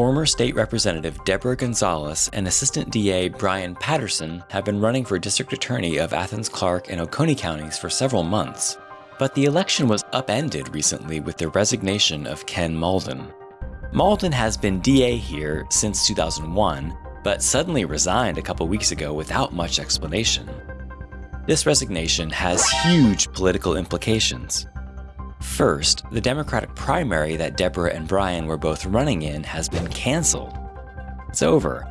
Former State Representative Deborah Gonzalez and Assistant DA Brian Patterson have been running for District Attorney of Athens, Clarke, and Oconee counties for several months. But the election was upended recently with the resignation of Ken Mauldin. Mauldin has been DA here since 2001, but suddenly resigned a couple weeks ago without much explanation. This resignation has huge political implications. First, the Democratic primary that Deborah and Brian were both running in has been canceled. It's over.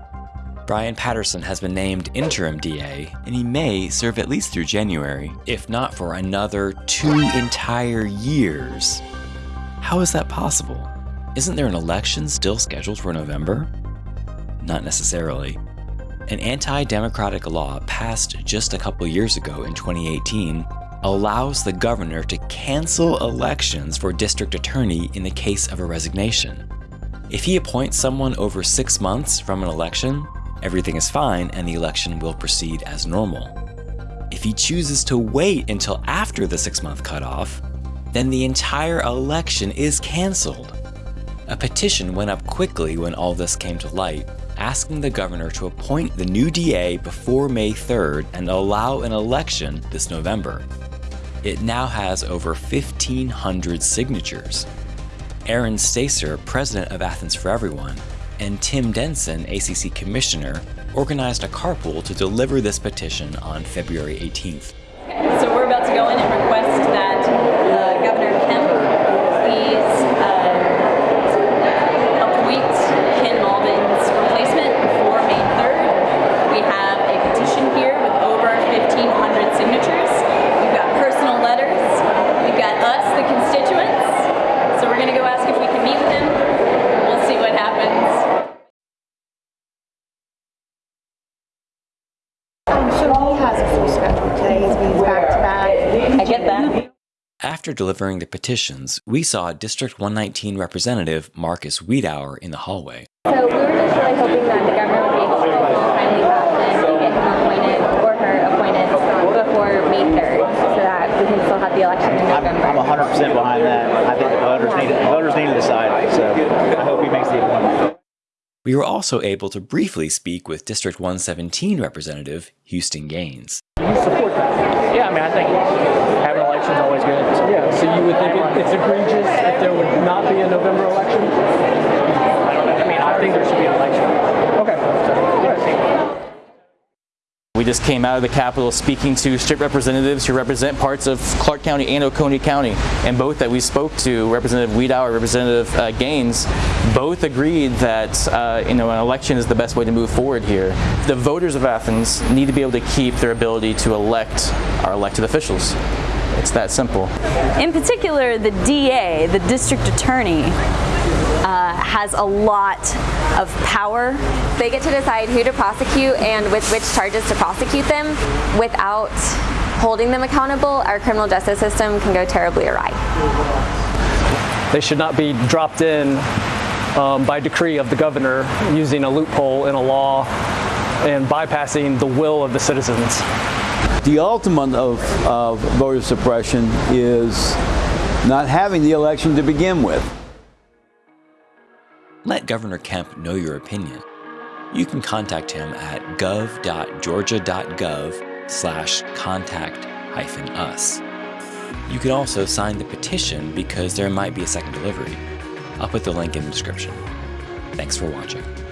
Brian Patterson has been named interim DA, and he may serve at least through January, if not for another two entire years. How is that possible? Isn't there an election still scheduled for November? Not necessarily. An anti-democratic law passed just a couple years ago in 2018 allows the governor to cancel elections for district attorney in the case of a resignation. If he appoints someone over six months from an election, everything is fine and the election will proceed as normal. If he chooses to wait until after the six month cutoff, then the entire election is canceled. A petition went up quickly when all this came to light, asking the governor to appoint the new DA before May 3rd and allow an election this November. It now has over 1,500 signatures. Aaron Stacer, president of Athens for Everyone, and Tim Denson, ACC commissioner, organized a carpool to deliver this petition on February 18th. Okay, so we're about to go in and request that uh, Governor Kemp please uh, appoint Ken Mauldin's replacement before May 3rd. We have a petition here with over 1,500 signatures. We've got personal letters. We've got us, the constituents. So we're going to go ask if we can meet with him. We'll see what happens. I'm sure he has a full schedule today. He's been back to back. I get that. After delivering the petitions, we saw District 119 Representative Marcus Wiedower in the hallway. So we were just really hoping that the governor would be able to kindly pass and get him appointed or her appointed before May 3rd so that we can still have the election in I'm, November. I'm 100% behind that. I think the voters need, the voters need to decide. So I hope he makes the appointment. We were also able to briefly speak with District 117 Representative Houston Gaines. support that. Yeah, I mean, I think having elections is always good. Yeah, so you would think it, it's egregious if there would not be a November election? I don't know. I mean, I think there should be an election. Okay. We just came out of the Capitol speaking to state representatives who represent parts of Clarke County and Oconee County. And both that we spoke to, Representative Wiedower, Representative uh, Gaines, both agreed that uh, you know an election is the best way to move forward here. The voters of Athens need to be able to keep their ability to elect our elected officials. It's that simple. In particular, the DA, the district attorney, uh, has a lot of power. They get to decide who to prosecute and with which charges to prosecute them without holding them accountable. Our criminal justice system can go terribly awry. They should not be dropped in um, by decree of the governor using a loophole in a law and bypassing the will of the citizens. The ultimate of, of voter suppression is not having the election to begin with. Let Governor Kemp know your opinion. You can contact him at gov.georgia.gov slash contact hyphen us. You can also sign the petition because there might be a second delivery. I'll put the link in the description. Thanks for watching.